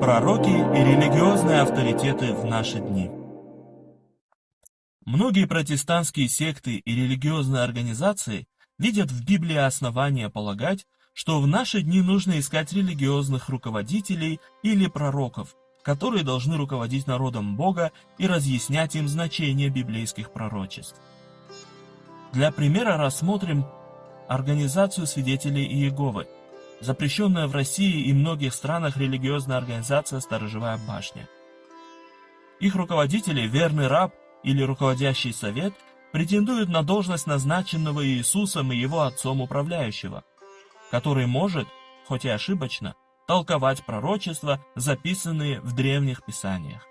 Пророки и религиозные авторитеты в наши дни. Многие протестантские секты и религиозные организации видят в Библии основания полагать, что в наши дни нужно искать религиозных руководителей или пророков, которые должны руководить народом Бога и разъяснять им значение библейских пророчеств. Для примера рассмотрим Организацию свидетелей Иеговы, запрещенная в России и многих странах религиозная организация «Сторожевая башня». Их руководители, верный раб или руководящий совет, претендуют на должность назначенного Иисусом и его отцом управляющего, который может, хоть и ошибочно, толковать пророчества, записанные в древних писаниях.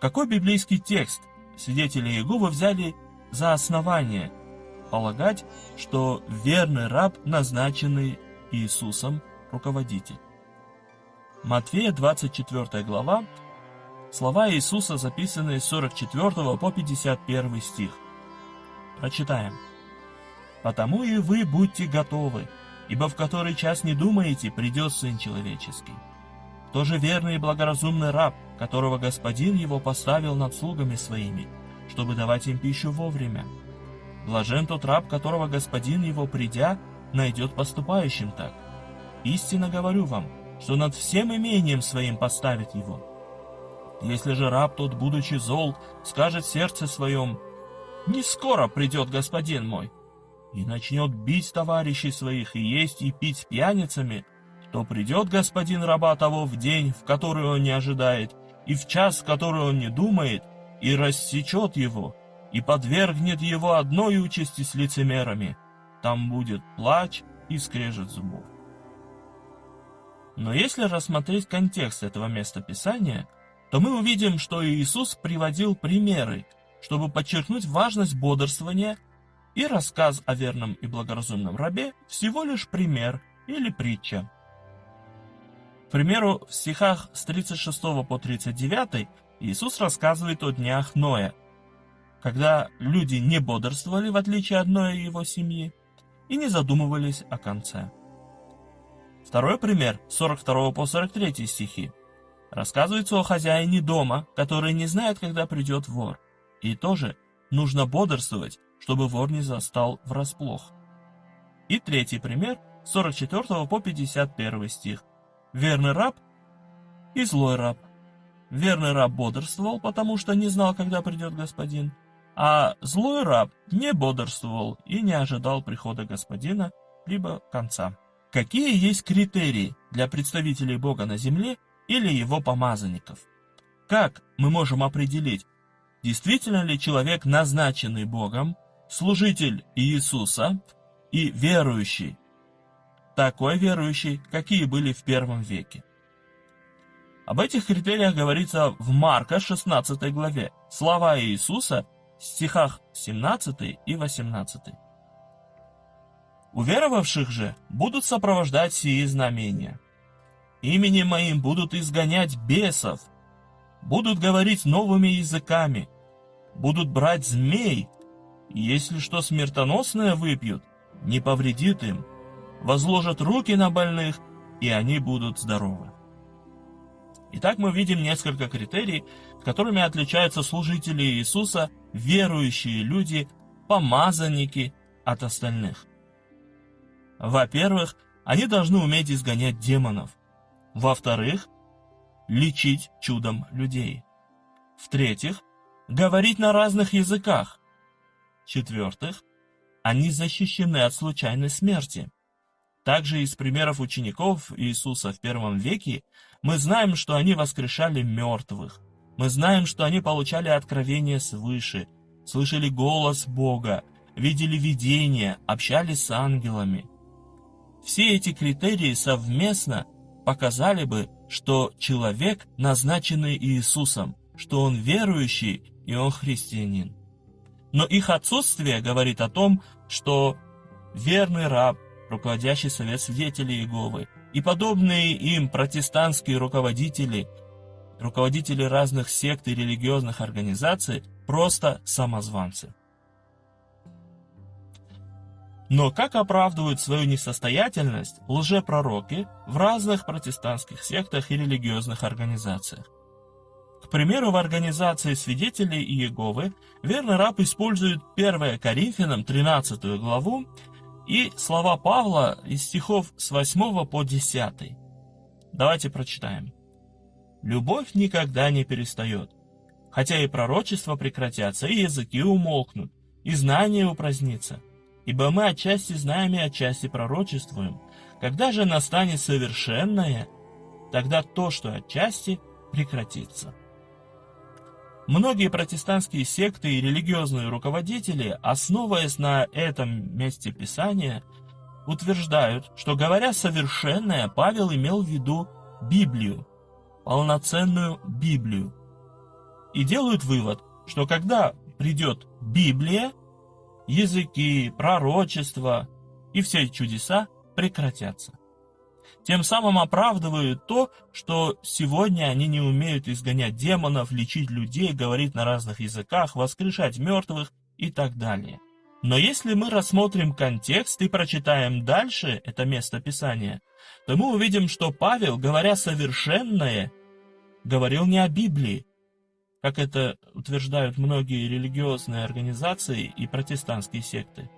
Какой библейский текст свидетели Иеговы взяли за основание – полагать, что верный раб, назначенный Иисусом, руководитель. Матфея 24 глава, слова Иисуса записаны с 44 по 51 стих. Прочитаем. «Потому и вы будьте готовы, ибо в который час не думаете, придет Сын Человеческий. Кто же верный и благоразумный раб, которого Господин его поставил над слугами своими, чтобы давать им пищу вовремя?» Блажен тот раб, которого господин его, придя, найдет поступающим так. Истинно говорю вам, что над всем имением своим поставит его. Если же раб тот, будучи зол, скажет сердце своем, «Не скоро придет господин мой», и начнет бить товарищей своих и есть и пить с пьяницами, то придет господин раба того в день, в который он не ожидает, и в час, в который он не думает, и рассечет его, и подвергнет его одной участи с лицемерами. Там будет плач и скрежет зубов. Но если рассмотреть контекст этого места Писания, то мы увидим, что Иисус приводил примеры, чтобы подчеркнуть важность бодрствования, и рассказ о верном и благоразумном рабе всего лишь пример или притча. К примеру, в стихах с 36 по 39 Иисус рассказывает о днях Ноя – когда люди не бодрствовали, в отличие от одной его семьи, и не задумывались о конце. Второй пример, 42 по 43 стихи. Рассказывается о хозяине дома, который не знает, когда придет вор. И тоже нужно бодрствовать, чтобы вор не застал врасплох. И третий пример, 44 по 51 стих. Верный раб и злой раб. Верный раб бодрствовал, потому что не знал, когда придет господин, а злой раб не бодрствовал и не ожидал прихода господина, либо конца. Какие есть критерии для представителей Бога на земле или его помазанников? Как мы можем определить, действительно ли человек, назначенный Богом, служитель Иисуса и верующий, такой верующий, какие были в первом веке? Об этих критериях говорится в Марка 16 главе. Слова Иисуса стихах 17 и 18. Уверовавших же будут сопровождать сии знамения. Именем моим будут изгонять бесов, будут говорить новыми языками, будут брать змей, и если что смертоносное выпьют, не повредит им, возложат руки на больных, и они будут здоровы. Итак, мы видим несколько критерий, которыми отличаются служители Иисуса, верующие люди, помазанники от остальных. Во-первых, они должны уметь изгонять демонов. Во-вторых, лечить чудом людей. В-третьих, говорить на разных языках. В-четвертых, они защищены от случайной смерти. Также из примеров учеников Иисуса в первом веке мы знаем, что они воскрешали мертвых, мы знаем, что они получали откровение свыше, слышали голос Бога, видели видения, общались с ангелами. Все эти критерии совместно показали бы, что человек, назначенный Иисусом, что он верующий и он христианин. Но их отсутствие говорит о том, что верный раб, руководящий совет свидетелей Иеговы, и подобные им протестантские руководители руководители разных сект и религиозных организаций просто самозванцы. Но как оправдывают свою несостоятельность лжепророки в разных протестантских сектах и религиозных организациях? К примеру, в организации свидетелей Иеговы верный раб использует 1 Коринфянам 13 главу и слова Павла из стихов с 8 по 10. Давайте прочитаем. «Любовь никогда не перестает, хотя и пророчества прекратятся, и языки умолкнут, и знание упразднится. Ибо мы отчасти знаем и отчасти пророчествуем. Когда же настанет совершенное, тогда то, что отчасти, прекратится». Многие протестантские секты и религиозные руководители, основываясь на этом месте Писания, утверждают, что говоря совершенное, Павел имел в виду Библию, полноценную Библию. И делают вывод, что когда придет Библия, языки, пророчества и все чудеса прекратятся тем самым оправдывают то, что сегодня они не умеют изгонять демонов, лечить людей, говорить на разных языках, воскрешать мертвых и так далее. Но если мы рассмотрим контекст и прочитаем дальше это место Писания, то мы увидим, что Павел, говоря совершенное, говорил не о Библии, как это утверждают многие религиозные организации и протестантские секты.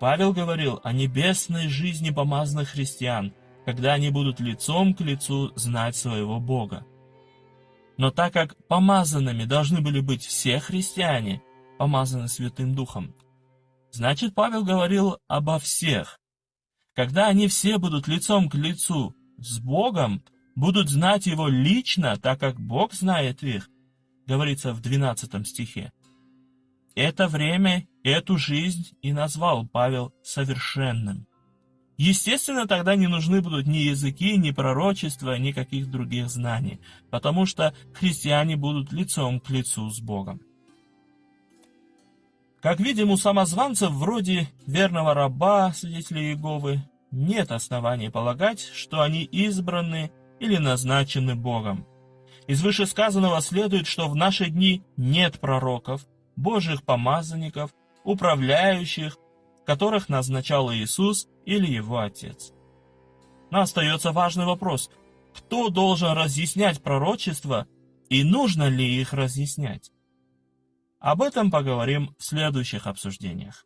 Павел говорил о небесной жизни помазанных христиан – когда они будут лицом к лицу знать своего Бога. Но так как помазанными должны были быть все христиане, помазаны Святым Духом, значит Павел говорил обо всех. Когда они все будут лицом к лицу с Богом, будут знать Его лично, так как Бог знает их, говорится в 12 стихе. Это время, эту жизнь и назвал Павел совершенным. Естественно, тогда не нужны будут ни языки, ни пророчества, ни каких других знаний, потому что христиане будут лицом к лицу с Богом. Как видим, у самозванцев вроде верного раба, свидетелей Иеговы, нет оснований полагать, что они избраны или назначены Богом. Из вышесказанного следует, что в наши дни нет пророков, божьих помазанников, управляющих, которых назначал Иисус или его отец. Но остается важный вопрос, кто должен разъяснять пророчества и нужно ли их разъяснять? Об этом поговорим в следующих обсуждениях.